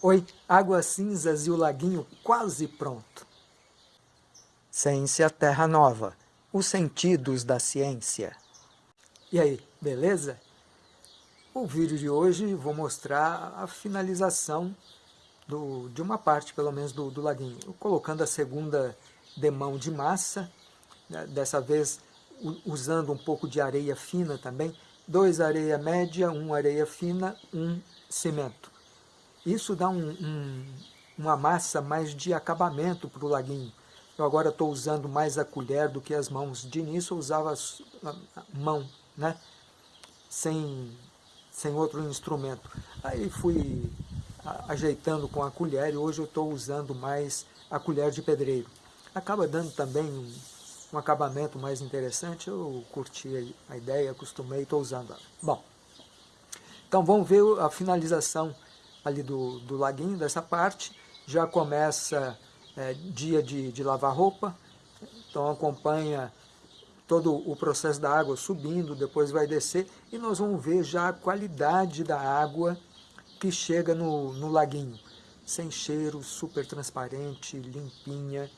Oi, águas cinzas e o laguinho quase pronto. Ciência Terra Nova, os sentidos da ciência. E aí, beleza? O vídeo de hoje vou mostrar a finalização do, de uma parte, pelo menos, do, do laguinho. Colocando a segunda demão de massa, né, dessa vez usando um pouco de areia fina também, dois areia média, um areia fina, um cimento. Isso dá um, um, uma massa mais de acabamento para o laguinho. Eu agora estou usando mais a colher do que as mãos. De início eu usava a mão, né? sem, sem outro instrumento. Aí fui ajeitando com a colher e hoje eu estou usando mais a colher de pedreiro. Acaba dando também um, um acabamento mais interessante, eu curti a ideia, acostumei estou usando ela. Bom, então vamos ver a finalização ali do, do laguinho, dessa parte. Já começa é, dia de, de lavar roupa, então acompanha todo o processo da água subindo, depois vai descer, e nós vamos ver já a qualidade da água que chega no, no laguinho. Sem cheiro, super transparente, limpinha,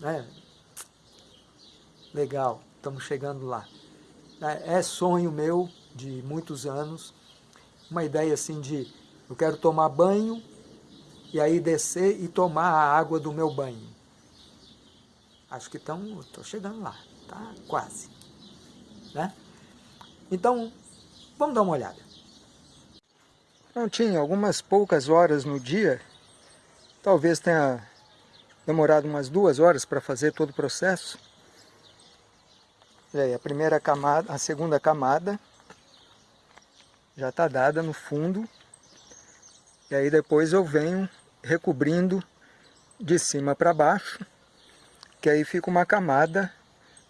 né? Legal, estamos chegando lá. É, é sonho meu de muitos anos, uma ideia assim de eu quero tomar banho e aí descer e tomar a água do meu banho. Acho que estão, estou chegando lá, tá? Quase. Né? Então, vamos dar uma olhada. Não tinha algumas poucas horas no dia, talvez tenha demorado umas duas horas para fazer todo o processo. E aí, a primeira camada, a segunda camada já está dada no fundo e aí depois eu venho recobrindo de cima para baixo, que aí fica uma camada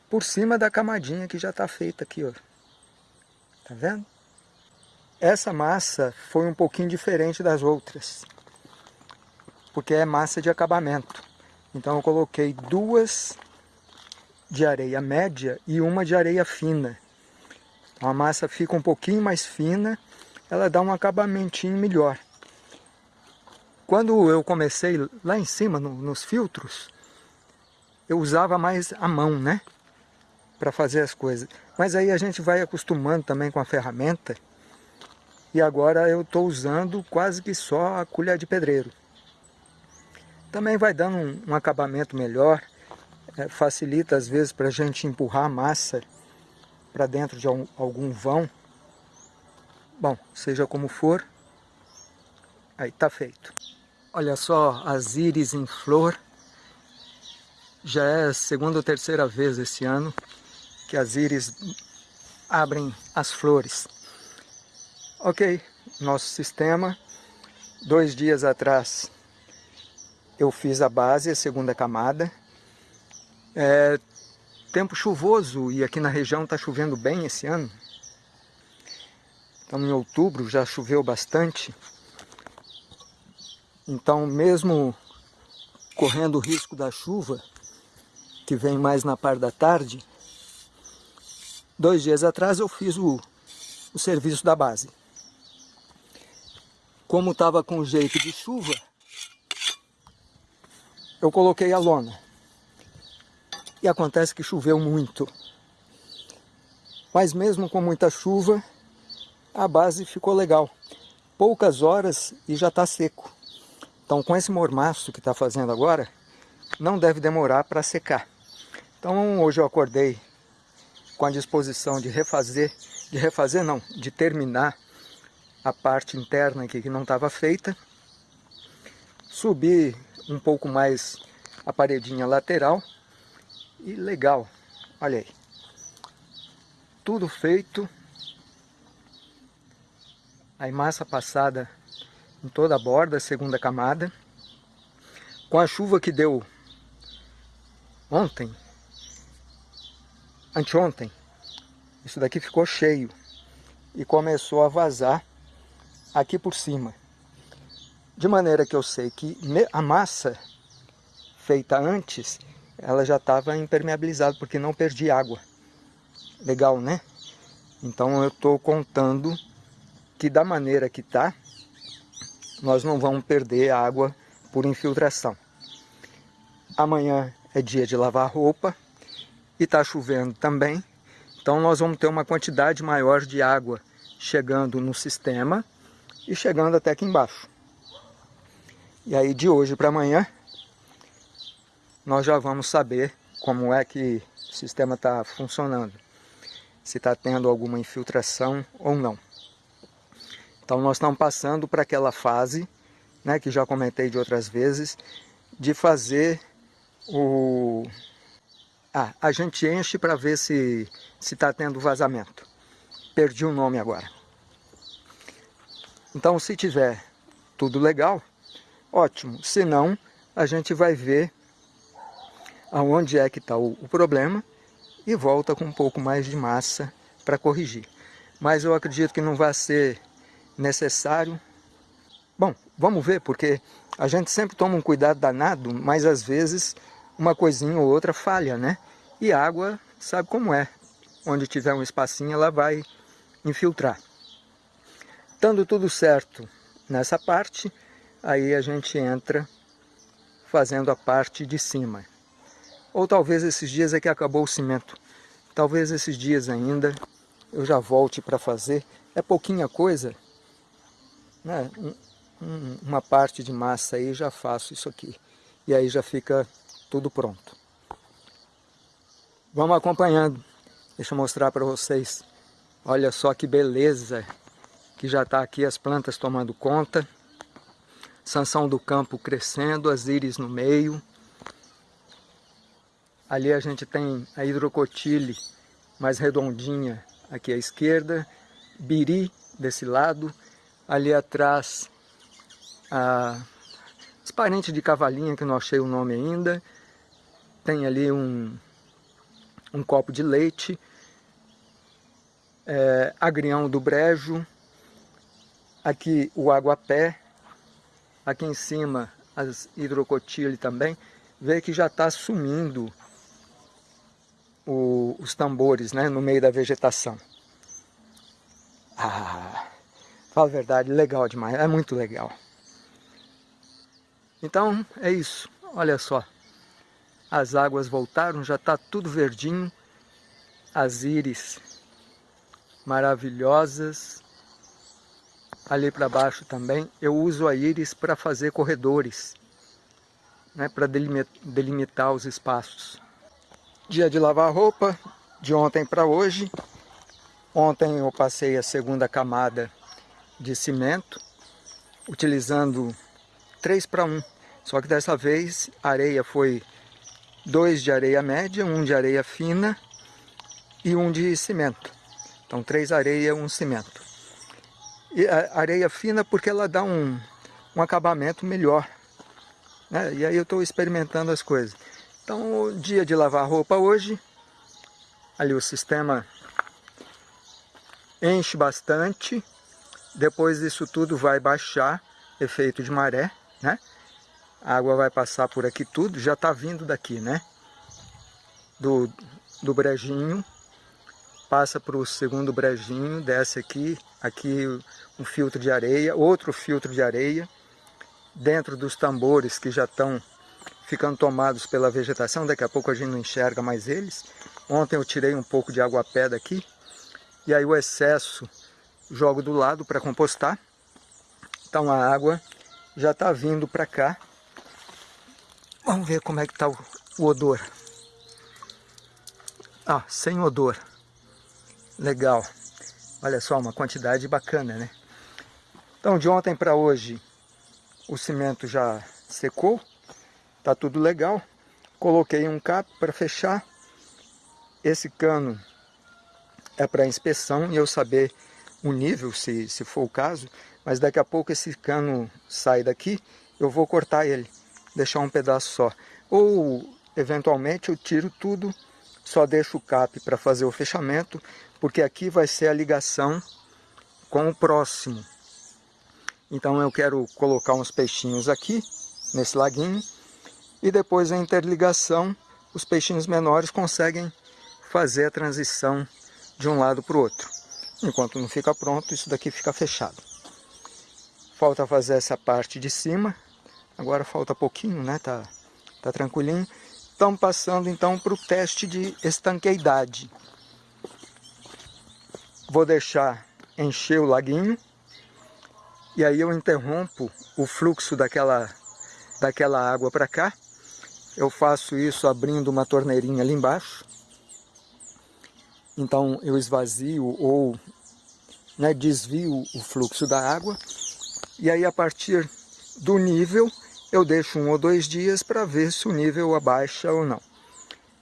por cima da camadinha que já está feita aqui, ó. Tá vendo? Essa massa foi um pouquinho diferente das outras, porque é massa de acabamento. Então eu coloquei duas de areia média e uma de areia fina. Então a massa fica um pouquinho mais fina, ela dá um acabamentinho melhor. Quando eu comecei lá em cima, no, nos filtros, eu usava mais a mão, né? Para fazer as coisas. Mas aí a gente vai acostumando também com a ferramenta. E agora eu estou usando quase que só a colher de pedreiro. Também vai dando um, um acabamento melhor. É, facilita às vezes para a gente empurrar a massa para dentro de algum vão. Bom, seja como for, aí está feito. Olha só, as íris em flor. Já é a segunda ou terceira vez esse ano que as íris abrem as flores. Ok, nosso sistema. Dois dias atrás eu fiz a base, a segunda camada. É tempo chuvoso e aqui na região está chovendo bem esse ano. Estamos em outubro, já choveu bastante. Então, mesmo correndo o risco da chuva, que vem mais na parte da tarde, dois dias atrás eu fiz o, o serviço da base. Como estava com jeito de chuva, eu coloquei a lona. E acontece que choveu muito. Mas mesmo com muita chuva, a base ficou legal. Poucas horas e já está seco. Então com esse mormaço que está fazendo agora, não deve demorar para secar. Então hoje eu acordei com a disposição de refazer, de refazer não, de terminar a parte interna aqui que não estava feita. Subir um pouco mais a paredinha lateral e legal, olha aí. Tudo feito. A massa passada em toda a borda, segunda camada. Com a chuva que deu ontem, anteontem, isso daqui ficou cheio e começou a vazar aqui por cima. De maneira que eu sei que a massa feita antes, ela já estava impermeabilizada, porque não perdi água. Legal, né? Então eu estou contando que da maneira que está, nós não vamos perder água por infiltração. Amanhã é dia de lavar roupa e está chovendo também, então nós vamos ter uma quantidade maior de água chegando no sistema e chegando até aqui embaixo. E aí de hoje para amanhã nós já vamos saber como é que o sistema está funcionando. Se está tendo alguma infiltração ou não. Então nós estamos passando para aquela fase, né, que já comentei de outras vezes, de fazer o... Ah, a gente enche para ver se está tendo vazamento. Perdi o nome agora. Então se tiver tudo legal, ótimo. Se não, a gente vai ver aonde é que está o, o problema e volta com um pouco mais de massa para corrigir. Mas eu acredito que não vai ser necessário. Bom, vamos ver, porque a gente sempre toma um cuidado danado, mas às vezes uma coisinha ou outra falha, né? E água, sabe como é. Onde tiver um espacinho, ela vai infiltrar. Estando tudo certo nessa parte, aí a gente entra fazendo a parte de cima. Ou talvez esses dias é que acabou o cimento. Talvez esses dias ainda eu já volte para fazer. É pouquinha coisa, né, um, uma parte de massa aí, já faço isso aqui. E aí já fica tudo pronto. Vamos acompanhando. Deixa eu mostrar para vocês. Olha só que beleza que já está aqui as plantas tomando conta. Sanção do campo crescendo, as íris no meio. Ali a gente tem a hidrocotile mais redondinha aqui à esquerda. Biri desse lado ali atrás a, os parentes de cavalinha que não achei o nome ainda, tem ali um, um copo de leite, é, agrião do brejo, aqui o aguapé, aqui em cima as hidrocotile também, vê que já está sumindo o, os tambores né, no meio da vegetação. Ah, Fala a verdade, legal demais, é muito legal. Então, é isso. Olha só. As águas voltaram, já está tudo verdinho. As íris maravilhosas. Ali para baixo também. Eu uso a íris para fazer corredores. Né, para delimitar os espaços. Dia de lavar roupa, de ontem para hoje. Ontem eu passei a segunda camada de cimento, utilizando 3 para 1. Só que dessa vez a areia foi 2 de areia média, 1 um de areia fina e 1 um de cimento. Então 3 areia, 1 um cimento. E areia fina porque ela dá um, um acabamento melhor. Né? E aí eu estou experimentando as coisas. Então o dia de lavar roupa hoje, ali o sistema enche bastante, depois disso tudo vai baixar, efeito de maré, né? A água vai passar por aqui tudo, já está vindo daqui, né? Do, do brejinho, passa para o segundo brejinho, desce aqui, aqui um filtro de areia, outro filtro de areia, dentro dos tambores que já estão ficando tomados pela vegetação, daqui a pouco a gente não enxerga mais eles. Ontem eu tirei um pouco de água pé daqui, e aí o excesso jogo do lado para compostar. Então a água já está vindo para cá. Vamos ver como é que está o, o odor. Ah, sem odor. Legal. Olha só, uma quantidade bacana, né? Então de ontem para hoje o cimento já secou. Tá tudo legal. Coloquei um cap para fechar. Esse cano é para inspeção e eu saber um nível, se, se for o caso, mas daqui a pouco esse cano sai daqui, eu vou cortar ele, deixar um pedaço só. Ou, eventualmente, eu tiro tudo, só deixo o cap para fazer o fechamento, porque aqui vai ser a ligação com o próximo. Então eu quero colocar uns peixinhos aqui, nesse laguinho, e depois a interligação, os peixinhos menores conseguem fazer a transição de um lado para o outro. Enquanto não fica pronto, isso daqui fica fechado. falta fazer essa parte de cima. Agora falta pouquinho, né? Tá, tá tranquilinho. Estamos passando então para o teste de estanqueidade. Vou deixar encher o laguinho. E aí eu interrompo o fluxo daquela, daquela água para cá. Eu faço isso abrindo uma torneirinha ali embaixo. Então eu esvazio ou né, desvio o fluxo da água. E aí a partir do nível eu deixo um ou dois dias para ver se o nível abaixa ou não.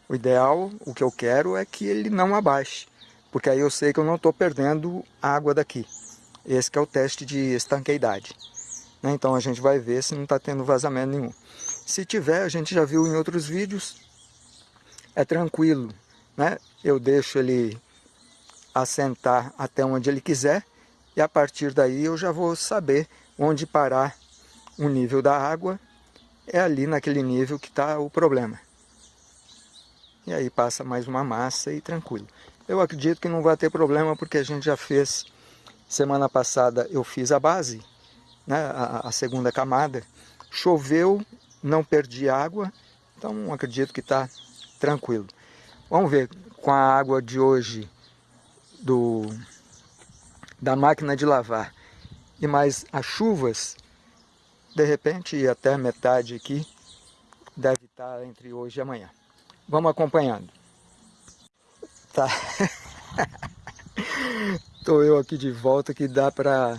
O ideal, o que eu quero é que ele não abaixe, porque aí eu sei que eu não estou perdendo água daqui. Esse é o teste de estanqueidade. Né? Então a gente vai ver se não está tendo vazamento nenhum. Se tiver, a gente já viu em outros vídeos, é tranquilo. Né? Eu deixo ele assentar até onde ele quiser e a partir daí eu já vou saber onde parar o nível da água é ali naquele nível que está o problema. E aí passa mais uma massa e tranquilo. Eu acredito que não vai ter problema porque a gente já fez, semana passada eu fiz a base, né, a, a segunda camada, choveu, não perdi água, então acredito que está tranquilo. Vamos ver com a água de hoje do, da máquina de lavar e mais as chuvas, de repente, até metade aqui, deve estar entre hoje e amanhã. Vamos acompanhando. Tá. Estou eu aqui de volta que dá para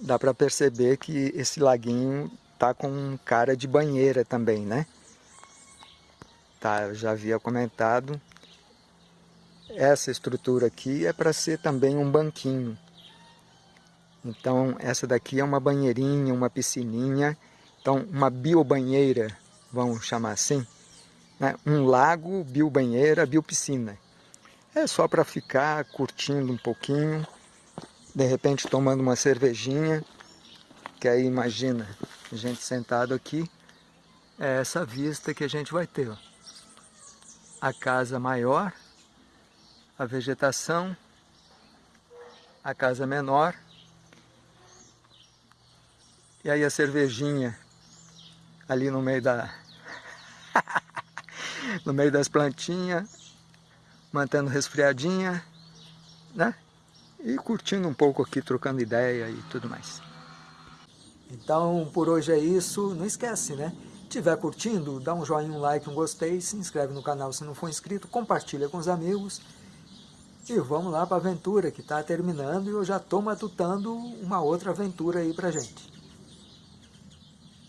dá para perceber que esse laguinho tá com cara de banheira também, né? Eu já havia comentado. Essa estrutura aqui é para ser também um banquinho. Então, essa daqui é uma banheirinha, uma piscininha. Então, uma biobanheira, vamos chamar assim. Né? Um lago, biobanheira, biopiscina. É só para ficar curtindo um pouquinho, de repente tomando uma cervejinha, que aí imagina, a gente sentado aqui, é essa vista que a gente vai ter. Ó. A casa maior, a vegetação, a casa menor, e aí a cervejinha ali no meio da... no meio das plantinhas, mantendo resfriadinha, né? E curtindo um pouco aqui, trocando ideia e tudo mais. Então, por hoje é isso. Não esquece, né? Tiver curtindo, dá um joinha, um like, um gostei, se inscreve no canal se não for inscrito, compartilha com os amigos. E vamos lá para a aventura que está terminando e eu já estou matutando uma outra aventura aí para gente.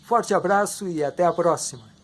Forte abraço e até a próxima!